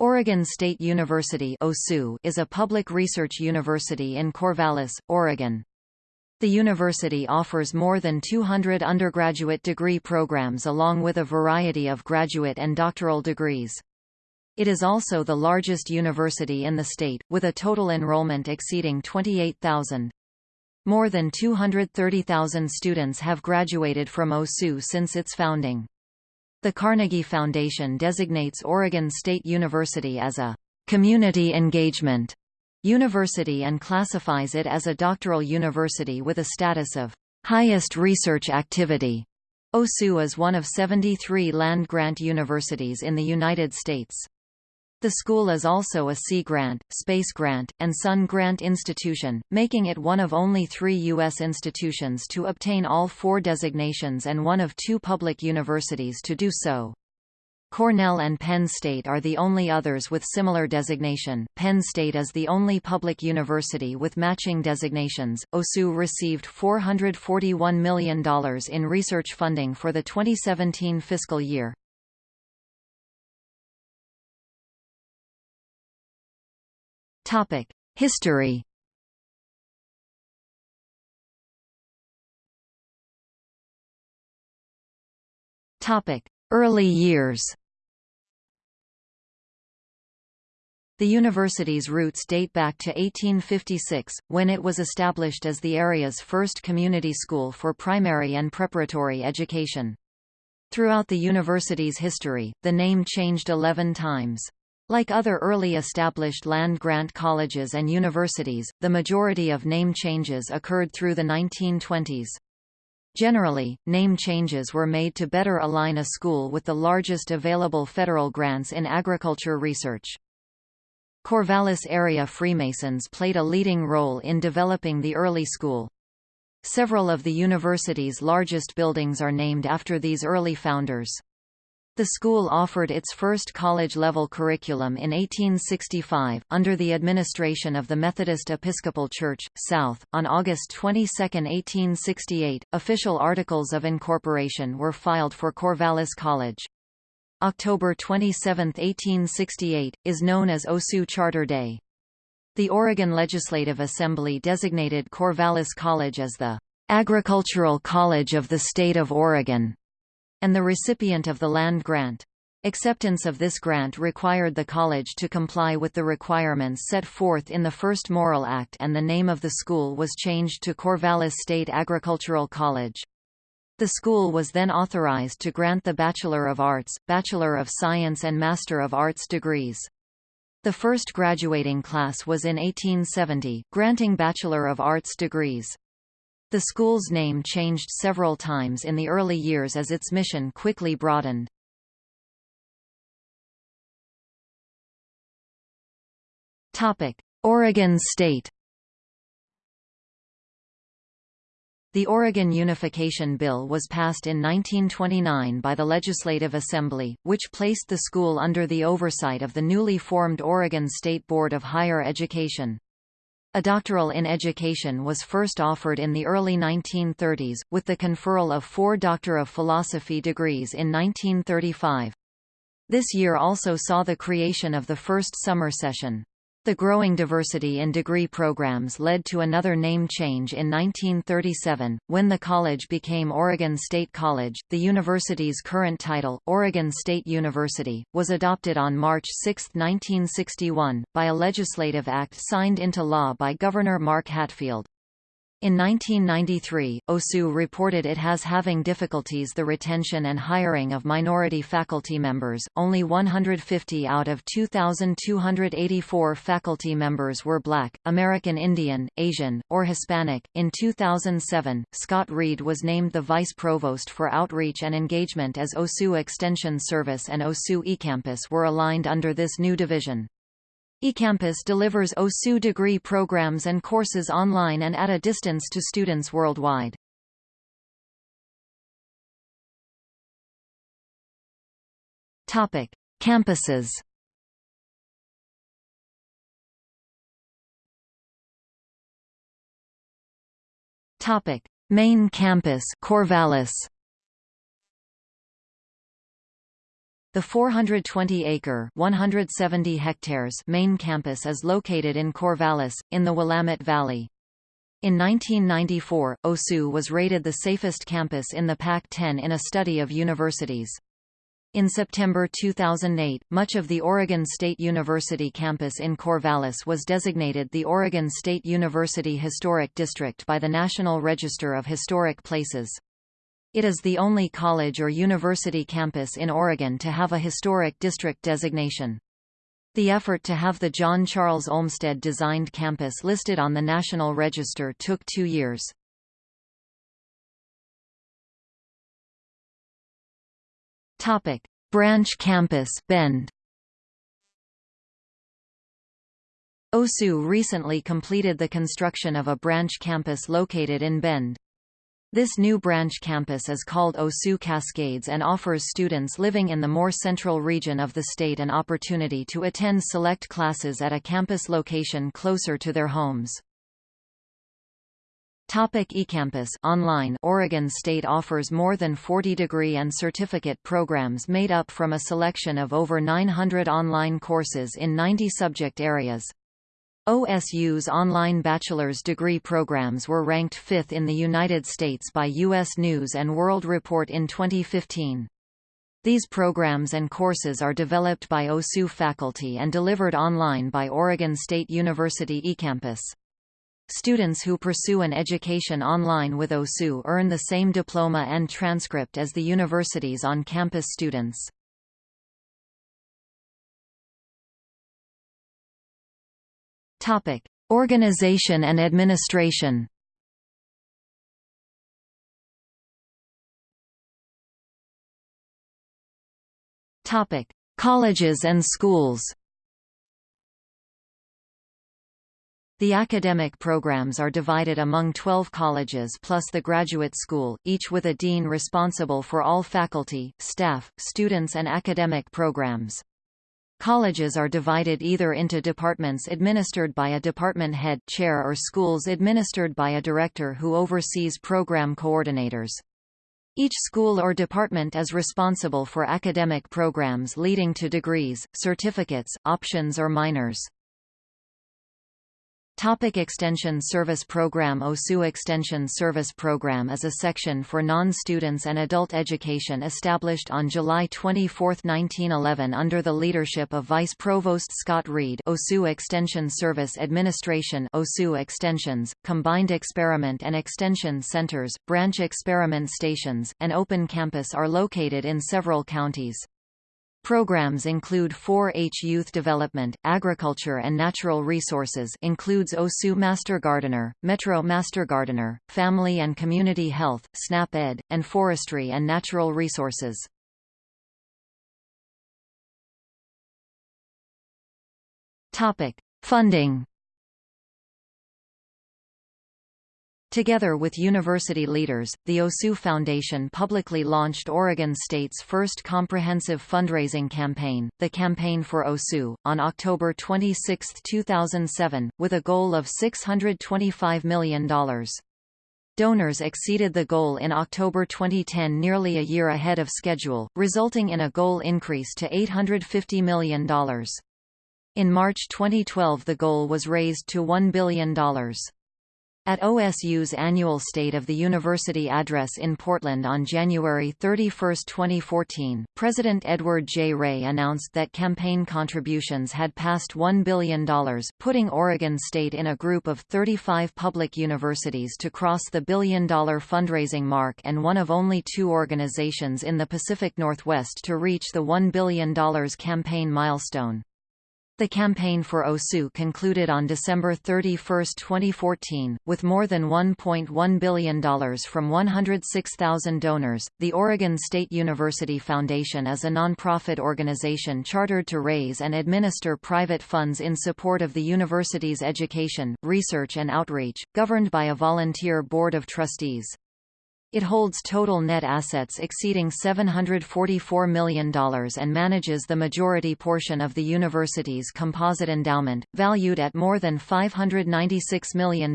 Oregon State University is a public research university in Corvallis, Oregon. The university offers more than 200 undergraduate degree programs along with a variety of graduate and doctoral degrees. It is also the largest university in the state, with a total enrollment exceeding 28,000. More than 230,000 students have graduated from OSU since its founding. The Carnegie Foundation designates Oregon State University as a community engagement university and classifies it as a doctoral university with a status of highest research activity. OSU is one of 73 land-grant universities in the United States. The school is also a Sea Grant, Space Grant, and Sun Grant institution, making it one of only three U.S. institutions to obtain all four designations and one of two public universities to do so. Cornell and Penn State are the only others with similar designation. Penn State is the only public university with matching designations. OSU received $441 million in research funding for the 2017 fiscal year. Topic: History. Topic: Early years. The university's roots date back to 1856, when it was established as the area's first community school for primary and preparatory education. Throughout the university's history, the name changed 11 times. Like other early established land-grant colleges and universities, the majority of name changes occurred through the 1920s. Generally, name changes were made to better align a school with the largest available federal grants in agriculture research. Corvallis area Freemasons played a leading role in developing the early school. Several of the university's largest buildings are named after these early founders. The school offered its first college-level curriculum in 1865, under the administration of the Methodist Episcopal Church, South. On August 22, 1868, official articles of incorporation were filed for Corvallis College. October 27, 1868, is known as OSU Charter Day. The Oregon Legislative Assembly designated Corvallis College as the Agricultural College of the State of Oregon and the recipient of the land grant. Acceptance of this grant required the college to comply with the requirements set forth in the First Morrill Act and the name of the school was changed to Corvallis State Agricultural College. The school was then authorized to grant the Bachelor of Arts, Bachelor of Science and Master of Arts degrees. The first graduating class was in 1870, granting Bachelor of Arts degrees. The school's name changed several times in the early years as its mission quickly broadened. Oregon State The Oregon Unification Bill was passed in 1929 by the Legislative Assembly, which placed the school under the oversight of the newly formed Oregon State Board of Higher Education. A doctoral in education was first offered in the early 1930s, with the conferral of four Doctor of Philosophy degrees in 1935. This year also saw the creation of the first summer session. The growing diversity in degree programs led to another name change in 1937, when the college became Oregon State College. The university's current title, Oregon State University, was adopted on March 6, 1961, by a legislative act signed into law by Governor Mark Hatfield. In 1993, OSU reported it has having difficulties the retention and hiring of minority faculty members. Only 150 out of 2,284 faculty members were Black, American Indian, Asian, or Hispanic. In 2007, Scott Reed was named the Vice Provost for Outreach and Engagement as OSU Extension Service and OSU eCampus were aligned under this new division eCampus delivers OSU degree programs and courses online and at a distance to students worldwide. Topic: Campuses. Topic: Main campus, Corvallis. The 420-acre (170 hectares) main campus is located in Corvallis, in the Willamette Valley. In 1994, OSU was rated the safest campus in the Pac-10 in a study of universities. In September 2008, much of the Oregon State University campus in Corvallis was designated the Oregon State University Historic District by the National Register of Historic Places. It is the only college or university campus in Oregon to have a historic district designation. The effort to have the John Charles Olmsted designed campus listed on the National Register took two years. Topic: Branch Campus, Bend. OSU recently completed the construction of a branch campus located in Bend. This new branch campus is called OSU Cascades and offers students living in the more central region of the state an opportunity to attend select classes at a campus location closer to their homes. Topic eCampus online Oregon State offers more than 40 degree and certificate programs made up from a selection of over 900 online courses in 90 subject areas. OSU's online bachelor's degree programs were ranked fifth in the United States by U.S. News & World Report in 2015. These programs and courses are developed by OSU faculty and delivered online by Oregon State University eCampus. Students who pursue an education online with OSU earn the same diploma and transcript as the university's on-campus students. Topic: Organization and administration. Topic: Colleges and schools. The academic programs are divided among 12 colleges plus the graduate school, each with a dean responsible for all faculty, staff, students and academic programs. Colleges are divided either into departments administered by a department head chair or schools administered by a director who oversees program coordinators. Each school or department is responsible for academic programs leading to degrees, certificates, options or minors. Topic Extension Service Program OSU Extension Service Program is a section for non-students and adult education established on July 24, 1911 under the leadership of Vice Provost Scott Reed OSU Extension Service Administration OSU Extensions, Combined Experiment and Extension Centers, Branch Experiment Stations, and Open Campus are located in several counties. Programs include 4-H Youth Development, Agriculture and Natural Resources includes OSU Master Gardener, Metro Master Gardener, Family and Community Health, SNAP Ed, and Forestry and Natural Resources. Topic: Funding Together with university leaders, the OSU Foundation publicly launched Oregon State's first comprehensive fundraising campaign, the Campaign for OSU, on October 26, 2007, with a goal of $625 million. Donors exceeded the goal in October 2010 nearly a year ahead of schedule, resulting in a goal increase to $850 million. In March 2012 the goal was raised to $1 billion. At OSU's annual State of the University address in Portland on January 31, 2014, President Edward J. Ray announced that campaign contributions had passed $1 billion, putting Oregon State in a group of 35 public universities to cross the billion-dollar fundraising mark and one of only two organizations in the Pacific Northwest to reach the $1 billion campaign milestone. The campaign for OSU concluded on December 31, 2014, with more than $1.1 billion from 106,000 donors. The Oregon State University Foundation is a nonprofit organization chartered to raise and administer private funds in support of the university's education, research and outreach, governed by a volunteer board of trustees. It holds total net assets exceeding $744 million and manages the majority portion of the university's composite endowment, valued at more than $596 million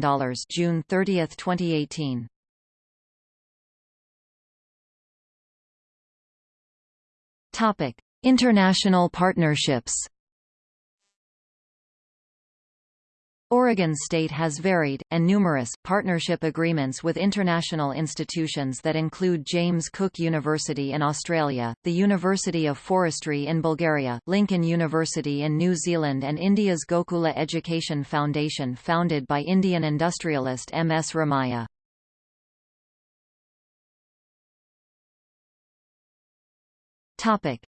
June 30, 2018. Topic. International partnerships Oregon State has varied, and numerous, partnership agreements with international institutions that include James Cook University in Australia, the University of Forestry in Bulgaria, Lincoln University in New Zealand and India's Gokula Education Foundation founded by Indian industrialist M. S. Ramaiah.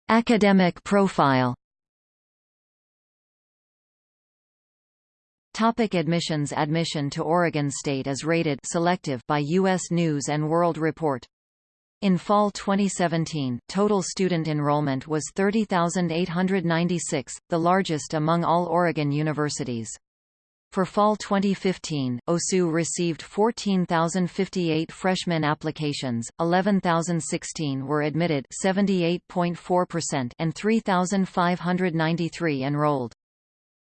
Academic profile Topic admissions Admission to Oregon State is rated selective by U.S. News & World Report. In fall 2017, total student enrollment was 30,896, the largest among all Oregon universities. For fall 2015, OSU received 14,058 freshman applications, 11,016 were admitted 78.4% and 3,593 enrolled.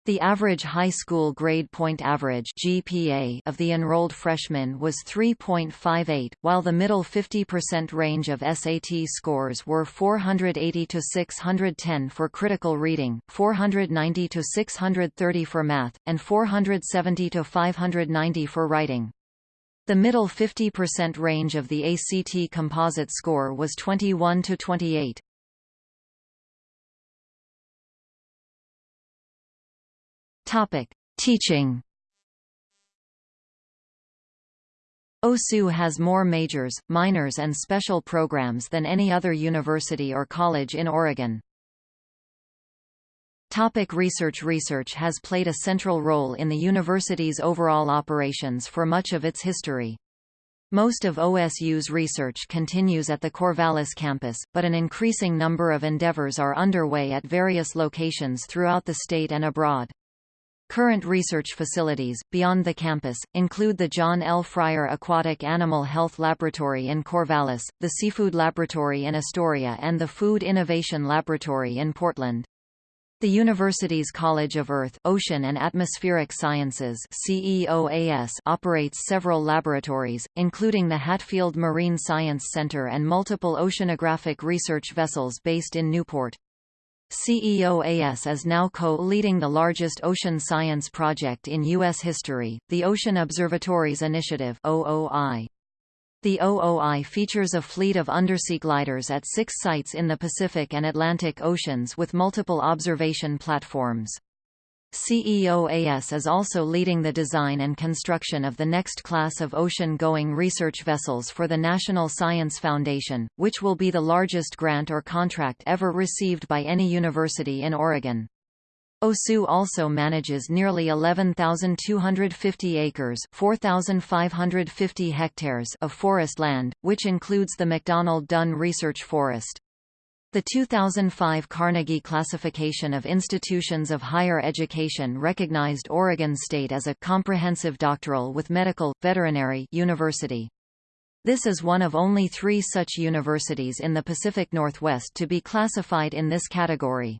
The average high school grade point average GPA of the enrolled freshmen was 3.58, while the middle 50% range of SAT scores were 480 to 610 for critical reading, 490 to 630 for math, and 470 to 590 for writing. The middle 50% range of the ACT composite score was 21 to 28. Topic: Teaching. OSU has more majors, minors and special programs than any other university or college in Oregon. Topic research Research has played a central role in the university's overall operations for much of its history. Most of OSU's research continues at the Corvallis campus, but an increasing number of endeavors are underway at various locations throughout the state and abroad. Current research facilities, beyond the campus, include the John L. Fryer Aquatic Animal Health Laboratory in Corvallis, the Seafood Laboratory in Astoria and the Food Innovation Laboratory in Portland. The university's College of Earth, Ocean and Atmospheric Sciences CEOAS operates several laboratories, including the Hatfield Marine Science Center and multiple oceanographic research vessels based in Newport. CEOAS is now co-leading the largest ocean science project in U.S. history, the Ocean Observatories Initiative OOI. The OOI features a fleet of undersea gliders at six sites in the Pacific and Atlantic Oceans with multiple observation platforms. CEOAS is also leading the design and construction of the next class of ocean-going research vessels for the National Science Foundation, which will be the largest grant or contract ever received by any university in Oregon. OSU also manages nearly 11,250 acres 4,550 hectares of forest land, which includes the McDonald Dunn Research Forest. The 2005 Carnegie Classification of Institutions of Higher Education recognized Oregon State as a comprehensive doctoral with medical, veterinary university. This is one of only three such universities in the Pacific Northwest to be classified in this category.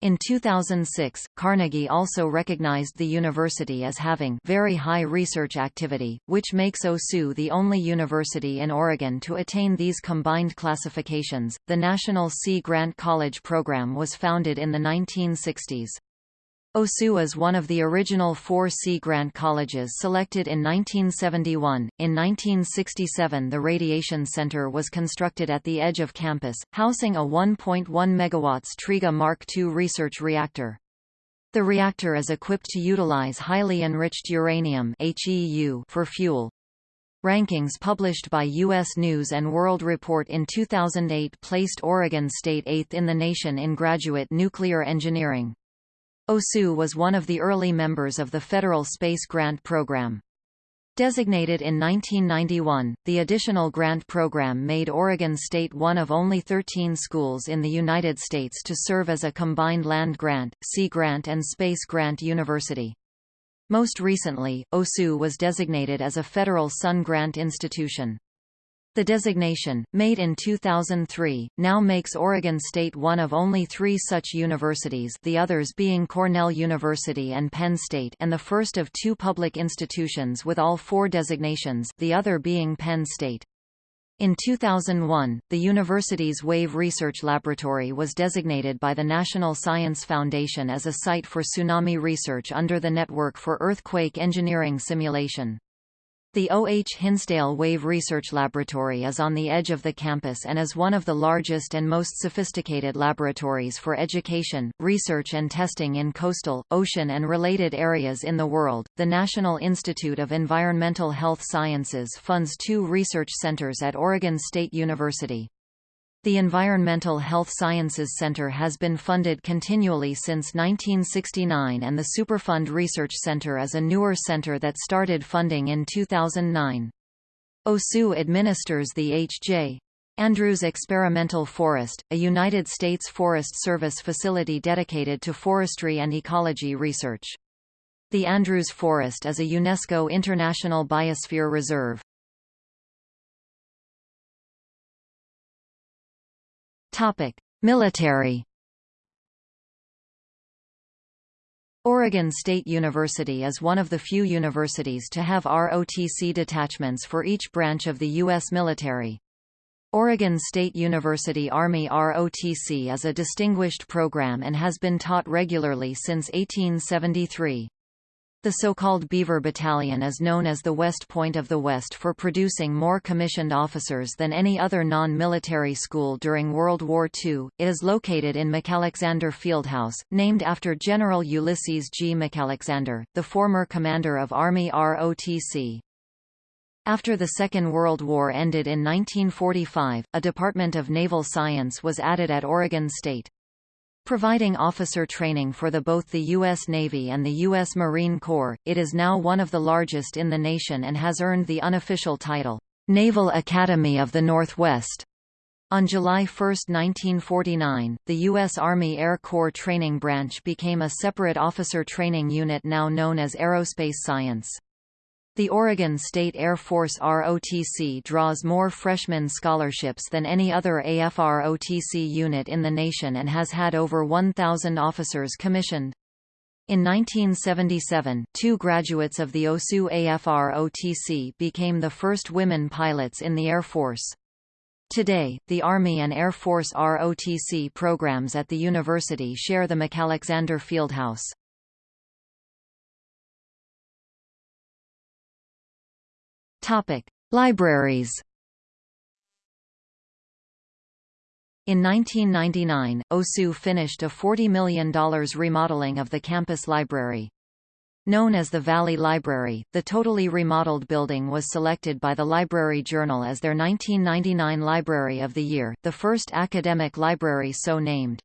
In 2006, Carnegie also recognized the university as having very high research activity, which makes OSU the only university in Oregon to attain these combined classifications. The National Sea Grant College program was founded in the 1960s. OSU is one of the original four Sea Grant colleges selected in 1971. In 1967, the Radiation Center was constructed at the edge of campus, housing a 1.1 MW Triga Mark II research reactor. The reactor is equipped to utilize highly enriched uranium HEU for fuel. Rankings published by U.S. News & World Report in 2008 placed Oregon State eighth in the nation in graduate nuclear engineering. OSU was one of the early members of the Federal Space Grant Program. Designated in 1991, the additional grant program made Oregon State one of only 13 schools in the United States to serve as a combined land grant, sea grant and space grant university. Most recently, OSU was designated as a federal Sun Grant institution. The designation, made in 2003, now makes Oregon State one of only three such universities the others being Cornell University and Penn State and the first of two public institutions with all four designations the other being Penn State. In 2001, the university's Wave Research Laboratory was designated by the National Science Foundation as a site for tsunami research under the Network for Earthquake Engineering Simulation. The O. H. Hinsdale Wave Research Laboratory is on the edge of the campus and is one of the largest and most sophisticated laboratories for education, research and testing in coastal, ocean and related areas in the world. The National Institute of Environmental Health Sciences funds two research centers at Oregon State University. The Environmental Health Sciences Center has been funded continually since 1969 and the Superfund Research Center is a newer center that started funding in 2009. OSU administers the H.J. Andrews Experimental Forest, a United States Forest Service facility dedicated to forestry and ecology research. The Andrews Forest is a UNESCO International Biosphere Reserve. Military. Oregon State University is one of the few universities to have ROTC detachments for each branch of the U.S. military. Oregon State University Army ROTC is a distinguished program and has been taught regularly since 1873. The so-called Beaver Battalion is known as the West Point of the West for producing more commissioned officers than any other non-military school during World War II. It is located in McAlexander Fieldhouse, named after General Ulysses G. McAlexander, the former commander of Army ROTC. After the Second World War ended in 1945, a Department of Naval Science was added at Oregon State. Providing officer training for the, both the U.S. Navy and the U.S. Marine Corps, it is now one of the largest in the nation and has earned the unofficial title, Naval Academy of the Northwest. On July 1, 1949, the U.S. Army Air Corps Training Branch became a separate officer training unit now known as Aerospace Science. The Oregon State Air Force ROTC draws more freshman scholarships than any other AFROTC unit in the nation and has had over 1,000 officers commissioned. In 1977, two graduates of the OSU AFROTC became the first women pilots in the Air Force. Today, the Army and Air Force ROTC programs at the university share the McAlexander Fieldhouse. Libraries. In 1999, OSU finished a $40 million remodeling of the campus library. Known as the Valley Library, the totally remodeled building was selected by the Library Journal as their 1999 Library of the Year, the first academic library so named.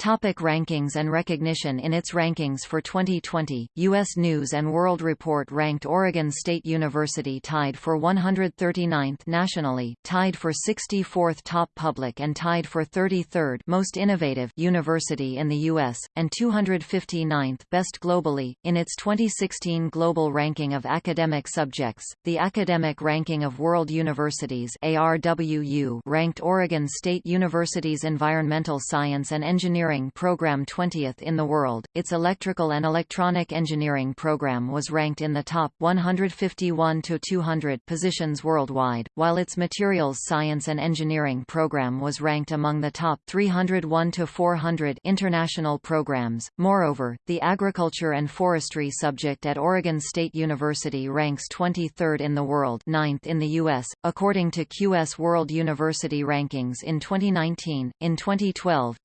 Topic rankings and recognition In its rankings for 2020, U.S. News & World Report ranked Oregon State University tied for 139th nationally, tied for 64th top public and tied for 33rd most innovative university in the U.S., and 259th best globally. In its 2016 Global Ranking of Academic Subjects, the Academic Ranking of World Universities ARWU ranked Oregon State University's Environmental Science and Engineering engineering program 20th in the world. Its electrical and electronic engineering program was ranked in the top 151 to 200 positions worldwide, while its materials science and engineering program was ranked among the top 301 to 400 international programs. Moreover, the agriculture and forestry subject at Oregon State University ranks 23rd in the world, 9th in the US, according to QS World University Rankings in 2019. In 2012,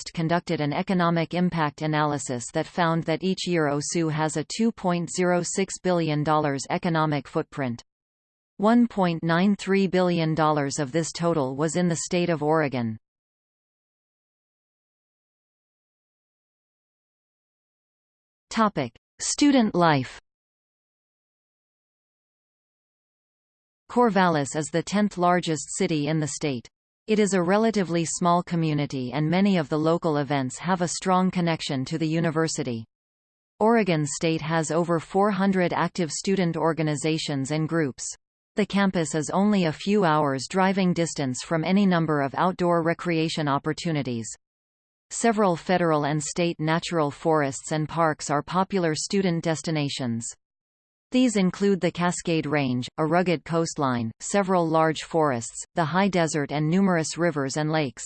EconNorthwest conducted an economic impact analysis that found that each year OSU has a $2.06 billion economic footprint. $1.93 billion of this total was in the state of Oregon. Topic: Student life. Corvallis is the 10th largest city in the state. It is a relatively small community and many of the local events have a strong connection to the university. Oregon State has over 400 active student organizations and groups. The campus is only a few hours driving distance from any number of outdoor recreation opportunities. Several federal and state natural forests and parks are popular student destinations. These include the Cascade Range, a rugged coastline, several large forests, the high desert and numerous rivers and lakes.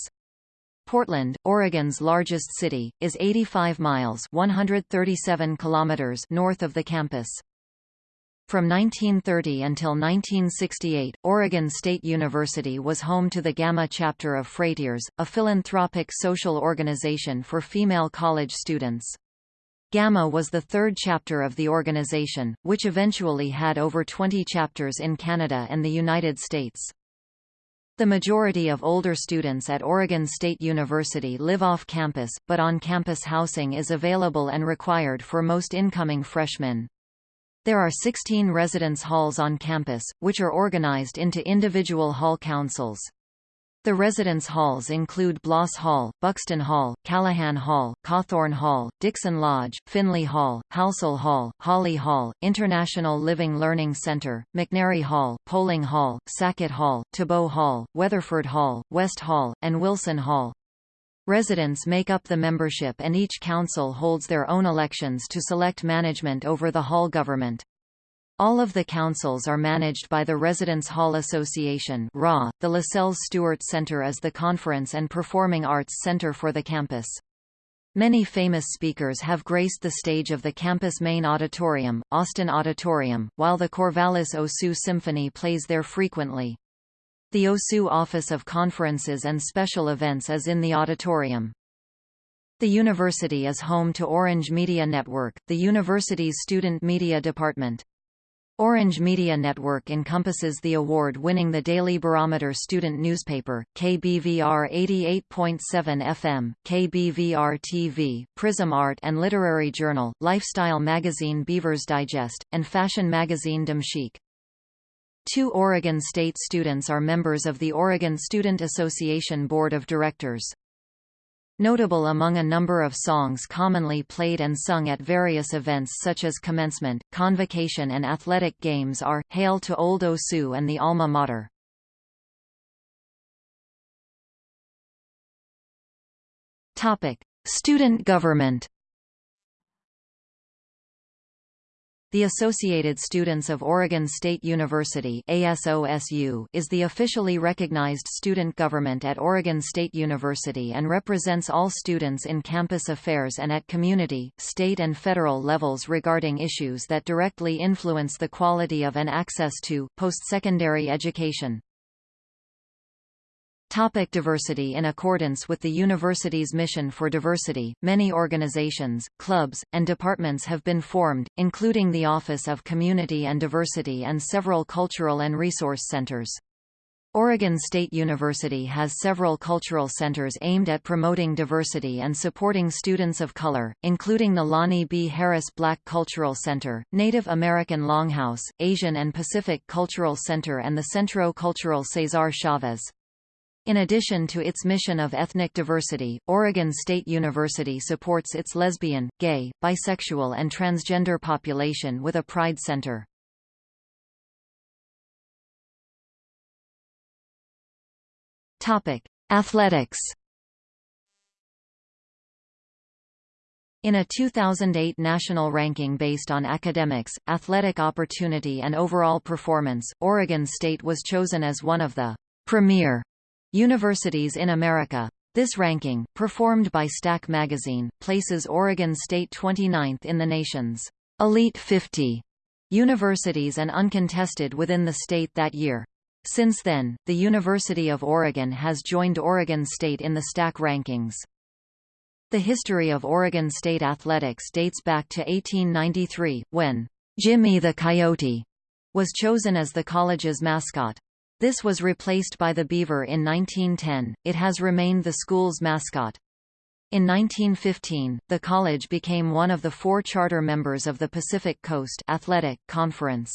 Portland, Oregon's largest city, is 85 miles 137 kilometers north of the campus. From 1930 until 1968, Oregon State University was home to the Gamma chapter of Phrateres, a philanthropic social organization for female college students. Gamma was the third chapter of the organization, which eventually had over 20 chapters in Canada and the United States. The majority of older students at Oregon State University live off campus, but on-campus housing is available and required for most incoming freshmen. There are 16 residence halls on campus, which are organized into individual hall councils. The residence halls include Bloss Hall, Buxton Hall, Callahan Hall, Cauthorn Hall, Dixon Lodge, Finley Hall, Halsell Hall, Hawley Hall, International Living Learning Center, McNary Hall, Poling Hall, Sackett Hall, Tebeau Hall, Weatherford Hall, West Hall, and Wilson Hall. Residents make up the membership and each council holds their own elections to select management over the hall government. All of the councils are managed by the Residence Hall Association. .The LaSells Stewart Center is the conference and performing arts center for the campus. Many famous speakers have graced the stage of the campus main auditorium, Austin Auditorium, while the Corvallis OSU Symphony plays there frequently. The OSU Office of Conferences and Special Events is in the auditorium. The university is home to Orange Media Network, the university's student media department. Orange Media Network encompasses the award-winning The Daily Barometer student newspaper, KBVR 88.7 FM, KBVR TV, Prism Art and Literary Journal, lifestyle magazine Beaver's Digest, and fashion magazine Dame Chic. Two Oregon State students are members of the Oregon Student Association Board of Directors. Notable among a number of songs commonly played and sung at various events such as commencement, convocation and athletic games are, Hail to Old Osu and the Alma Mater. Student government The Associated Students of Oregon State University ASOSU is the officially recognized student government at Oregon State University and represents all students in campus affairs and at community, state and federal levels regarding issues that directly influence the quality of and access to, post-secondary education. Topic diversity In accordance with the university's mission for diversity, many organizations, clubs, and departments have been formed, including the Office of Community and Diversity and several cultural and resource centers. Oregon State University has several cultural centers aimed at promoting diversity and supporting students of color, including the Lonnie B. Harris Black Cultural Center, Native American Longhouse, Asian and Pacific Cultural Center and the Centro Cultural Cesar Chavez. In addition to its mission of ethnic diversity, Oregon State University supports its lesbian, gay, bisexual and transgender population with a Pride Center. Athletics In a 2008 national ranking based on academics, athletic opportunity and overall performance, Oregon State was chosen as one of the premier Universities in America. This ranking, performed by Stack magazine, places Oregon State 29th in the nation's Elite 50 universities and uncontested within the state that year. Since then, the University of Oregon has joined Oregon State in the Stack rankings. The history of Oregon State athletics dates back to 1893, when Jimmy the Coyote was chosen as the college's mascot. This was replaced by the beaver in 1910. It has remained the school's mascot. In 1915, the college became one of the four charter members of the Pacific Coast Athletic Conference.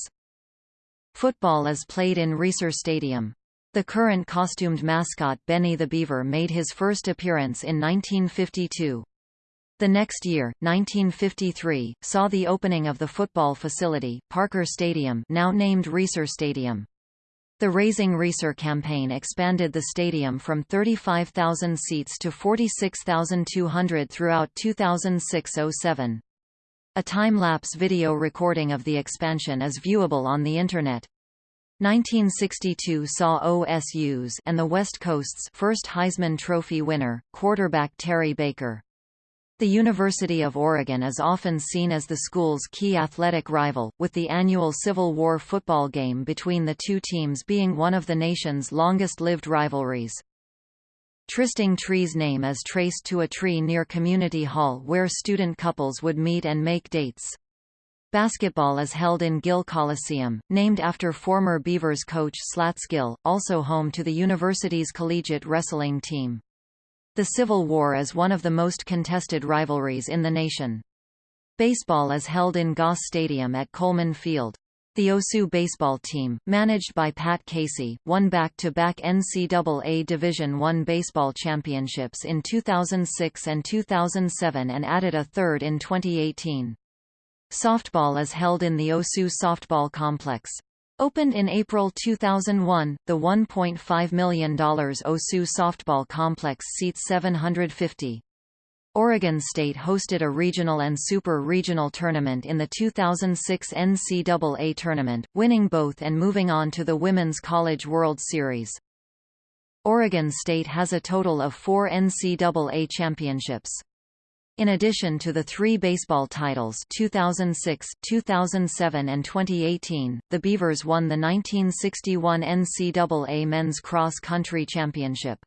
Football is played in Reser Stadium. The current costumed mascot Benny the Beaver made his first appearance in 1952. The next year, 1953, saw the opening of the football facility, Parker Stadium now named Reser Stadium. The Raising Reser campaign expanded the stadium from 35,000 seats to 46,200 throughout 2006–07. A time-lapse video recording of the expansion is viewable on the Internet. 1962 saw OSU's and the West Coast's first Heisman Trophy winner, quarterback Terry Baker. The University of Oregon is often seen as the school's key athletic rival, with the annual Civil War football game between the two teams being one of the nation's longest-lived rivalries. Trysting Tree's name is traced to a tree near Community Hall where student couples would meet and make dates. Basketball is held in Gill Coliseum, named after former Beavers coach Slats Gill, also home to the university's collegiate wrestling team. The Civil War is one of the most contested rivalries in the nation. Baseball is held in Goss Stadium at Coleman Field. The OSU baseball team, managed by Pat Casey, won back-to-back -back NCAA Division I baseball championships in 2006 and 2007 and added a third in 2018. Softball is held in the OSU Softball Complex. Opened in April 2001, the $1.5 million OSU Softball Complex seats 750. Oregon State hosted a regional and super regional tournament in the 2006 NCAA tournament, winning both and moving on to the Women's College World Series. Oregon State has a total of four NCAA championships. In addition to the three baseball titles 2006, 2007 and 2018, the Beavers won the 1961 NCAA Men's Cross Country Championship.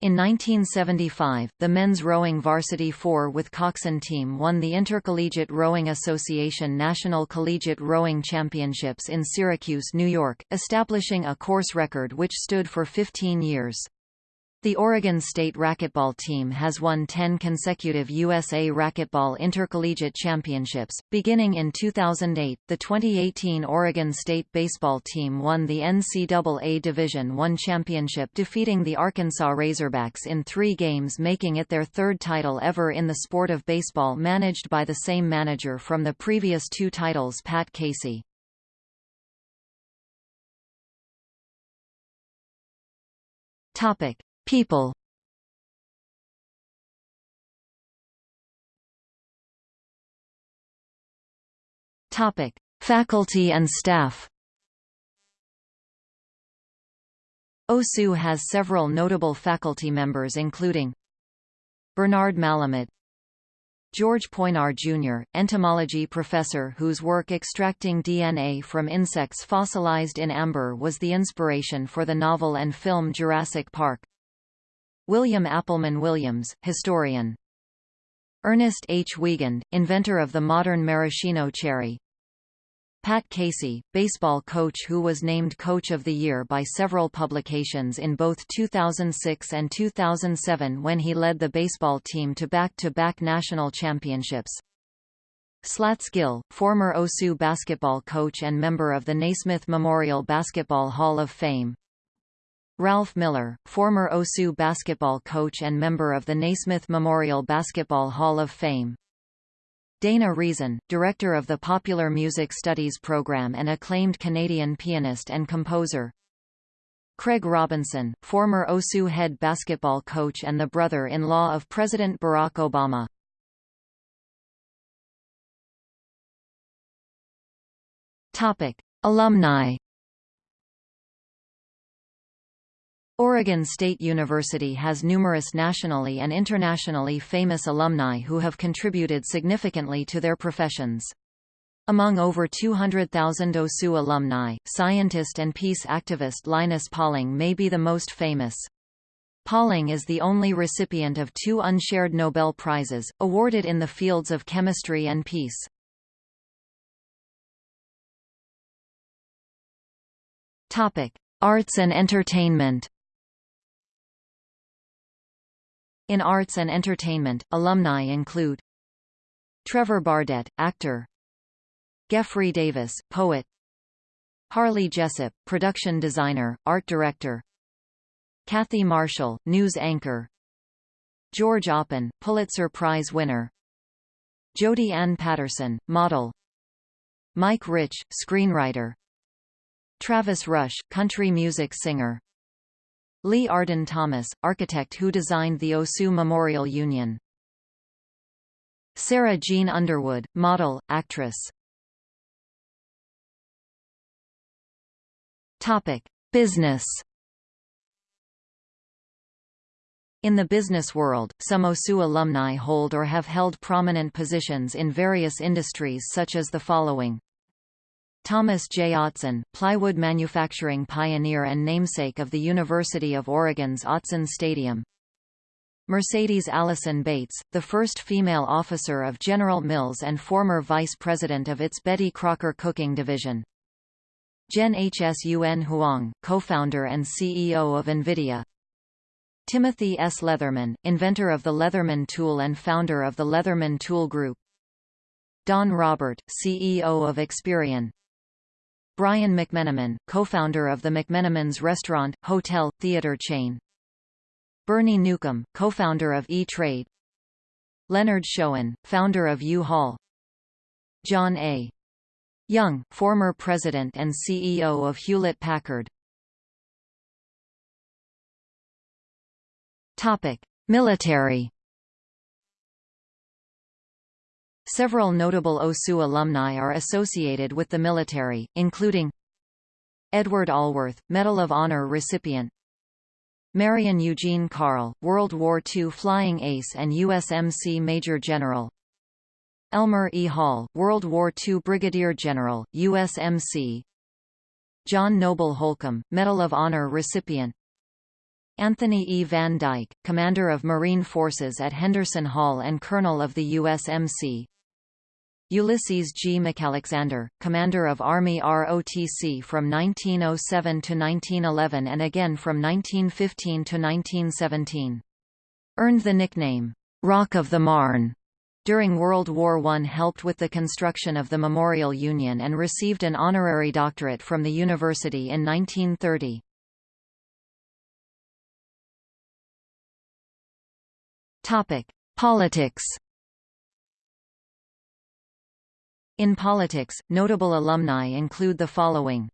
In 1975, the men's rowing varsity four with coxswain team won the Intercollegiate Rowing Association National Collegiate Rowing Championships in Syracuse, New York, establishing a course record which stood for 15 years. The Oregon State racquetball team has won 10 consecutive USA Racquetball Intercollegiate Championships. Beginning in 2008, the 2018 Oregon State baseball team won the NCAA Division I championship defeating the Arkansas Razorbacks in three games making it their third title ever in the sport of baseball managed by the same manager from the previous two titles Pat Casey. Topic. People Topic: Faculty and staff. OSU has several notable faculty members including Bernard Malamud George Poinar Jr., entomology professor whose work extracting DNA from insects fossilized in amber was the inspiration for the novel and film Jurassic Park William Appleman Williams, historian. Ernest H. Wiegand, inventor of the modern maraschino cherry. Pat Casey, baseball coach who was named Coach of the Year by several publications in both 2006 and 2007 when he led the baseball team to back-to-back -back national championships. Slats Gill, former OSU basketball coach and member of the Naismith Memorial Basketball Hall of Fame, Ralph Miller, former OSU basketball coach and member of the Naismith Memorial Basketball Hall of Fame. Dana Reason, director of the Popular Music Studies program and acclaimed Canadian pianist and composer. Craig Robinson, former OSU head basketball coach and the brother-in-law of President Barack Obama. Topic: Alumni Oregon State University has numerous nationally and internationally famous alumni who have contributed significantly to their professions. Among over 200,000 OSU alumni, scientist and peace activist Linus Pauling may be the most famous. Pauling is the only recipient of two unshared Nobel Prizes, awarded in the fields of chemistry and peace. Arts and entertainment In arts and entertainment, alumni include Trevor Bardette, actor Geoffrey Davis, poet Harley Jessup, production designer, art director Kathy Marshall, news anchor George Oppen, Pulitzer Prize winner Jodi Ann Paterson, model Mike Rich, screenwriter Travis Rush, country music singer Lee Arden Thomas, architect who designed the OSU Memorial Union. Sarah Jean Underwood, model, actress. Topic: Business. In the business world, some OSU alumni hold or have held prominent positions in various industries such as the following. Thomas J. Autzen, plywood manufacturing pioneer and namesake of the University of Oregon's Autzen Stadium. Mercedes Allison Bates, the first female officer of General Mills and former vice president of its Betty Crocker cooking division. Jen Hsun Huang, co-founder and CEO of NVIDIA. Timothy S. Leatherman, inventor of the Leatherman tool and founder of the Leatherman Tool Group. Don Robert, CEO of Experian. Brian McMenamin, co-founder of the McMenamins restaurant, hotel, theater chain. Bernie Newcomb, co-founder of E-Trade. Leonard Shoen, founder of U-Haul. John A. Young, former president and CEO of Hewlett-Packard. Topic: Military. Several notable OSU alumni are associated with the military, including Edward Allworth, Medal of Honor recipient Marion Eugene Carl, World War II flying ace and USMC Major General Elmer E. Hall, World War II Brigadier General, USMC John Noble Holcomb, Medal of Honor recipient Anthony E. Van Dyke, Commander of Marine Forces at Henderson Hall and Colonel of the USMC Ulysses G. McAlexander, Commander of Army ROTC from 1907 to 1911 and again from 1915 to 1917. Earned the nickname, Rock of the Marne. During World War I helped with the construction of the Memorial Union and received an honorary doctorate from the university in 1930. Topic: Politics. In politics, notable alumni include the following.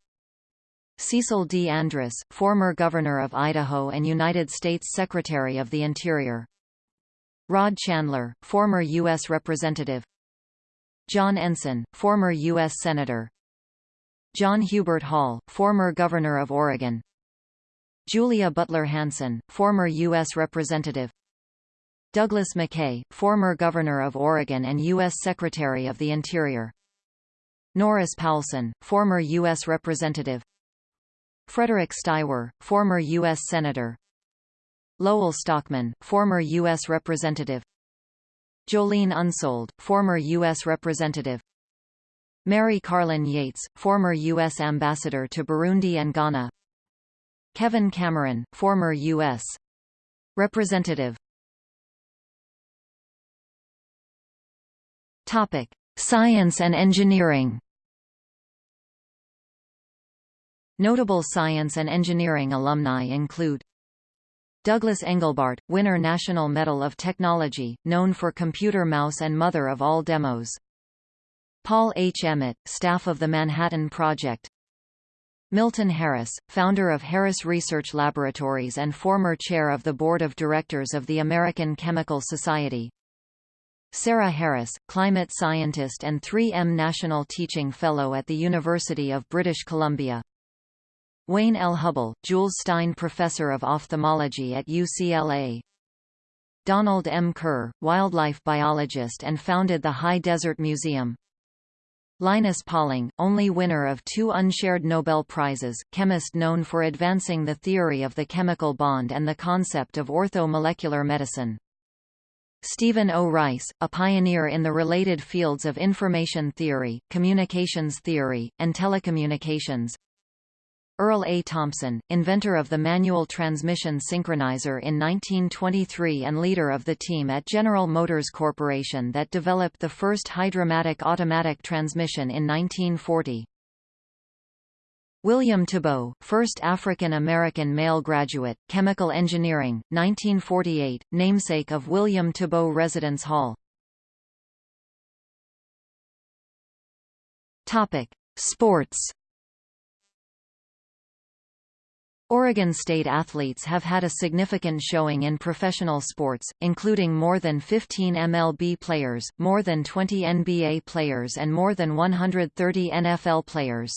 Cecil D. Andrus, former Governor of Idaho and United States Secretary of the Interior. Rod Chandler, former U.S. Representative. John Ensign, former U.S. Senator. John Hubert Hall, former Governor of Oregon. Julia Butler Hansen, former U.S. Representative. Douglas McKay, former Governor of Oregon and U.S. Secretary of the Interior. Norris Poulson, former U.S. Representative. Frederick Steiwer, former U.S. Senator. Lowell Stockman, former U.S. Representative. Jolene Unsoeld, former U.S. Representative. Mary Carlin Yates, former U.S. Ambassador to Burundi and Ghana. Kevin Cameron, former U.S. Representative. Topic: Science and engineering. Notable science and engineering alumni include Douglas Engelbart, winner National Medal of Technology, known for computer mouse and mother of all demos. Paul H. Emmett, staff of the Manhattan Project. Milton Harris, founder of Harris Research Laboratories and former chair of the board of directors of the American Chemical Society. Sarah Harris, climate scientist and 3M National Teaching Fellow at the University of British Columbia. Wayne L. Hubbell, Jules Stein Professor of Ophthalmology at UCLA. Donald M. Kerr, wildlife biologist and founded the High Desert Museum. Linus Pauling, only winner of two unshared Nobel Prizes, chemist known for advancing the theory of the chemical bond and the concept of orthomolecular medicine. Stephen O. Rice, a pioneer in the related fields of information theory, communications theory, and telecommunications. Earl A. Thompson, inventor of the manual transmission synchronizer in 1923 and leader of the team at General Motors Corporation that developed the first Hydra-Matic automatic transmission in 1940. William Tebeau, first African-American male graduate, chemical engineering, 1948, namesake of William Tebeau Residence Hall. Topic: Sports. Oregon State athletes have had a significant showing in professional sports, including more than 15 MLB players, more than 20 NBA players and more than 130 NFL players.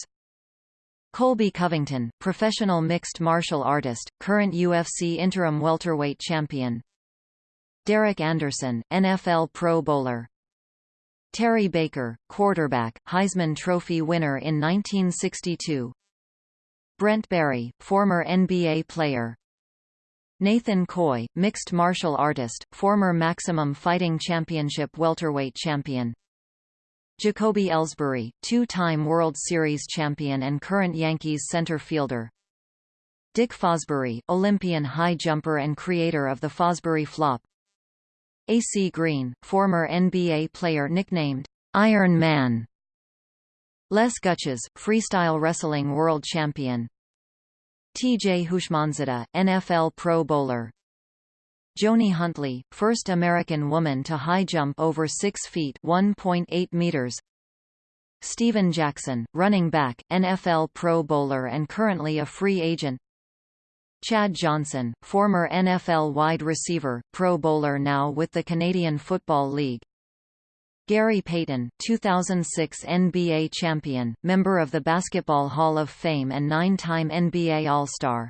Colby Covington, professional mixed martial artist, current UFC interim welterweight champion. Derek Anderson, NFL Pro Bowler. Terry Baker, quarterback, Heisman Trophy winner in 1962. Brent Barry, former NBA player. Nathan Coy, mixed martial artist, former Maximum Fighting Championship welterweight champion. Jacoby Ellsbury, two-time World Series champion and current Yankees center fielder. Dick Fosbury, Olympian high jumper and creator of the Fosbury Flop. A.C. Green, former NBA player nicknamed Iron Man. Les Gutches, freestyle wrestling world champion. T.J. Houshmandzadeh, NFL Pro Bowler. Joni Huntley, first American woman to high jump over 6 feet (1.8 meters). Steven Jackson, running back, NFL Pro Bowler and currently a free agent. Chad Johnson, former NFL wide receiver, Pro Bowler now with the Canadian Football League. Gary Payton, 2006 NBA champion, member of the Basketball Hall of Fame and nine-time NBA All-Star.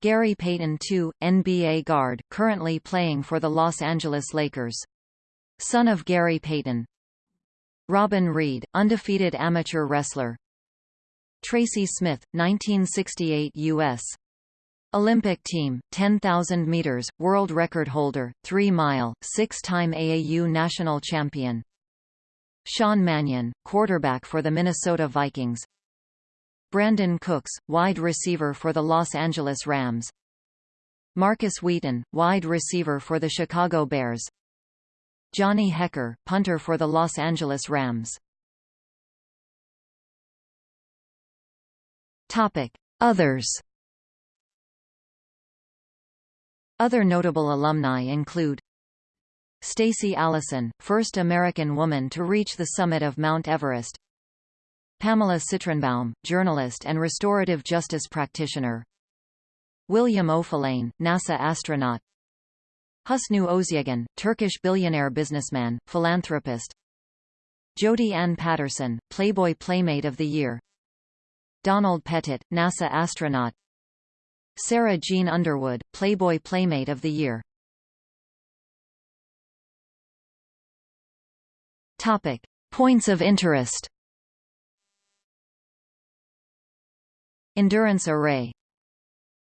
Gary Payton II, NBA guard, currently playing for the Los Angeles Lakers. Son of Gary Payton. Robin Reed, undefeated amateur wrestler. Tracy Smith, 1968 U.S. Olympic team, 10,000 meters, world record holder, 3-mile, six-time AAU national champion. Sean Mannion, quarterback for the Minnesota Vikings. Brandin Cooks, wide receiver for the Los Angeles Rams. Markus Wheaton, wide receiver for the Chicago Bears. Johnny Hekker, punter for the Los Angeles Rams. Topic: Others Other notable alumni include Stacy Allison, first American woman to reach the summit of Mount Everest Pamela Citronbaum, journalist and restorative justice practitioner. William Oefelein, NASA astronaut. Husnu Özyeğin, Turkish billionaire businessman, philanthropist. Jodi Ann Paterson, Playboy Playmate of the Year. Donald Pettit, NASA astronaut. Sarah Jean Underwood, Playboy Playmate of the Year. Topic: Points of interest. Endurance Array.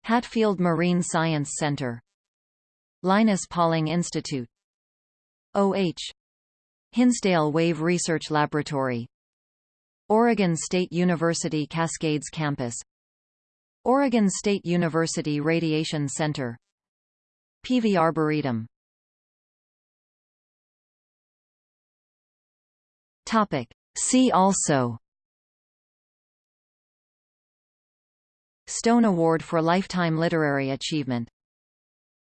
Hatfield Marine Science Center. Linus Pauling Institute. O.H. Hinsdale Wave Research Laboratory. Oregon State University Cascades Campus. Oregon State University Radiation Center. Peavey Arboretum. Topic. See also Stone Award for Lifetime Literary Achievement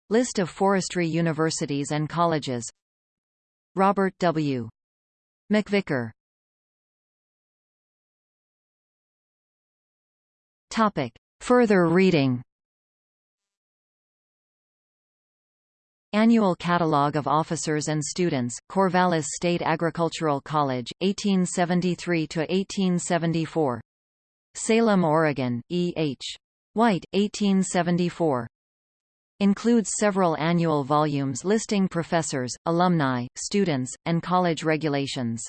List of forestry universities and colleges Robert W. MacVicar Topic. Further reading Annual Catalogue of Officers and Students, Corvallis State Agricultural College, 1873–1874. Salem, Oregon, E. H. White, 1874. Includes several annual volumes listing professors, alumni, students, and college regulations.